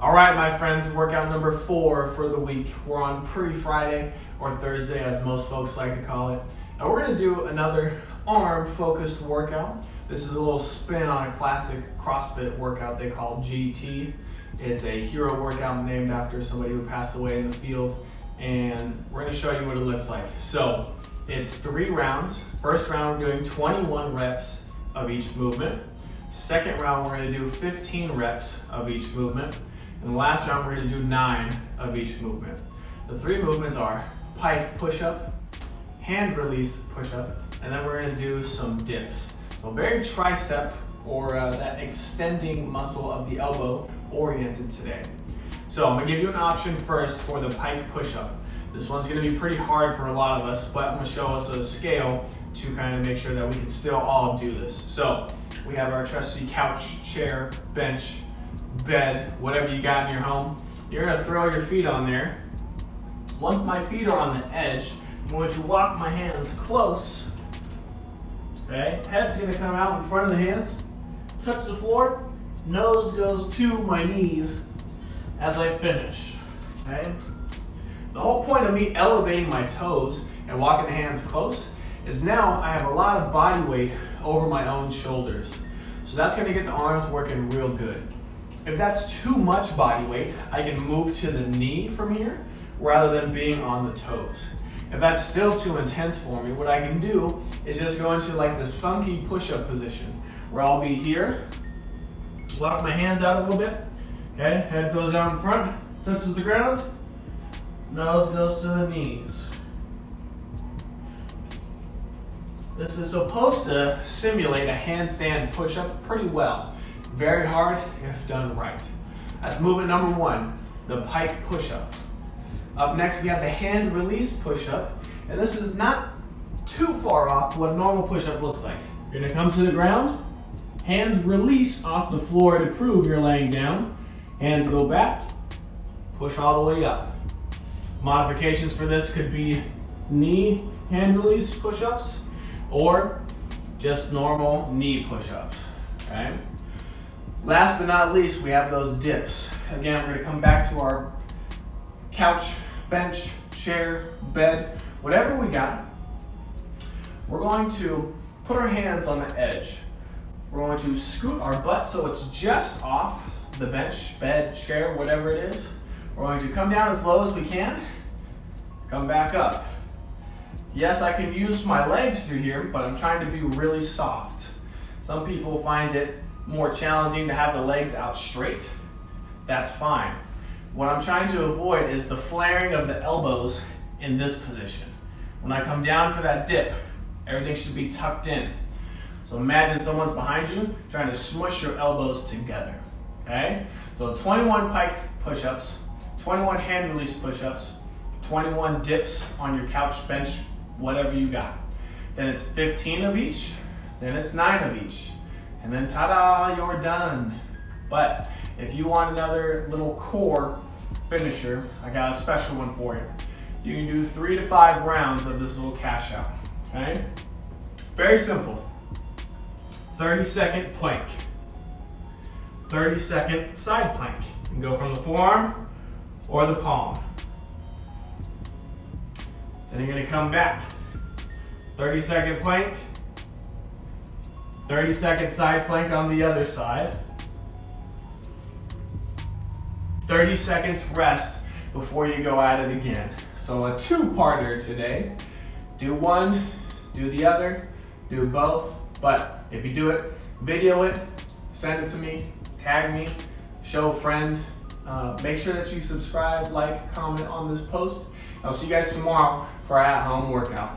All right, my friends, workout number four for the week. We're on pre-Friday or Thursday, as most folks like to call it. And we're gonna do another arm-focused workout. This is a little spin on a classic CrossFit workout they call GT. It's a hero workout named after somebody who passed away in the field. And we're gonna show you what it looks like. So it's three rounds. First round, we're doing 21 reps of each movement. Second round, we're gonna do 15 reps of each movement. And the last round, we're gonna do nine of each movement. The three movements are pike push-up, hand release push-up, and then we're gonna do some dips. So very tricep or uh, that extending muscle of the elbow oriented today. So I'm gonna give you an option first for the pike push-up. This one's gonna be pretty hard for a lot of us, but I'm gonna show us a scale to kind of make sure that we can still all do this. So we have our trusty couch, chair, bench, bed, whatever you got in your home. You're gonna throw your feet on there. Once my feet are on the edge, I'm going to walk my hands close. Okay, head's gonna come out in front of the hands, touch the floor, nose goes to my knees as I finish. Okay? The whole point of me elevating my toes and walking the hands close is now I have a lot of body weight over my own shoulders. So that's gonna get the arms working real good. If that's too much body weight, I can move to the knee from here rather than being on the toes. If that's still too intense for me, what I can do is just go into like this funky push-up position where I'll be here, lock my hands out a little bit, okay, head goes down in front, touches the ground, nose goes to the knees. This is supposed to simulate a handstand push-up pretty well. Very hard if done right. That's movement number one, the pike push-up. Up next, we have the hand release push-up. And this is not too far off what a normal push-up looks like. You're gonna come to the ground, hands release off the floor to prove you're laying down. Hands go back, push all the way up. Modifications for this could be knee hand release push-ups or just normal knee push-ups? Last but not least, we have those dips. Again, we're gonna come back to our couch, bench, chair, bed, whatever we got. We're going to put our hands on the edge. We're going to scoot our butt so it's just off the bench, bed, chair, whatever it is. We're going to come down as low as we can, come back up. Yes, I can use my legs through here, but I'm trying to be really soft. Some people find it more challenging to have the legs out straight, that's fine. What I'm trying to avoid is the flaring of the elbows in this position. When I come down for that dip, everything should be tucked in. So imagine someone's behind you trying to smush your elbows together, okay? So 21 pike push-ups, 21 hand release push-ups, 21 dips on your couch, bench, whatever you got. Then it's 15 of each, then it's nine of each. And then ta-da, you're done. But if you want another little core finisher, I got a special one for you. You can do three to five rounds of this little cash out, okay? Very simple. 30 second plank. 30 second side plank. You can go from the forearm or the palm. Then you're gonna come back. 30 second plank, 30 second side plank on the other side. 30 seconds rest before you go at it again. So a two-parter today. Do one, do the other, do both. But if you do it, video it, send it to me, tag me, show a friend. Uh, make sure that you subscribe, like, comment on this post. I'll see you guys tomorrow for our at-home workout.